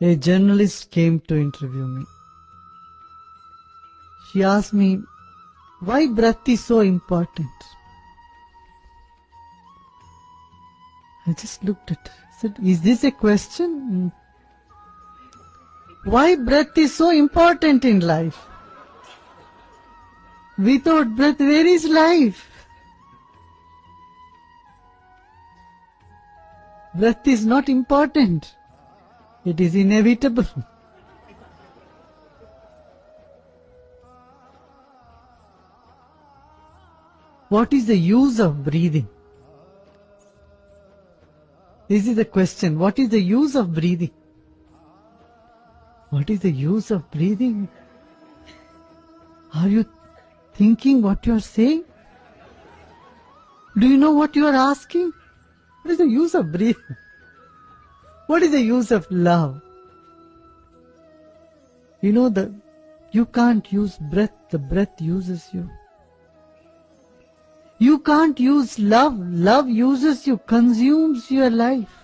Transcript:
A journalist came to interview me. She asked me, why breath is so important? I just looked at her. I said, is this a question? Why breath is so important in life? Without breath, where is life? Breath is not important. It is inevitable. What is the use of breathing? This is the question. What is the use of breathing? What is the use of breathing? Are you thinking what you are saying? Do you know what you are asking? What is the use of breathing? What is the use of love? You know that you can't use breath, the breath uses you. You can't use love, love uses you, consumes your life.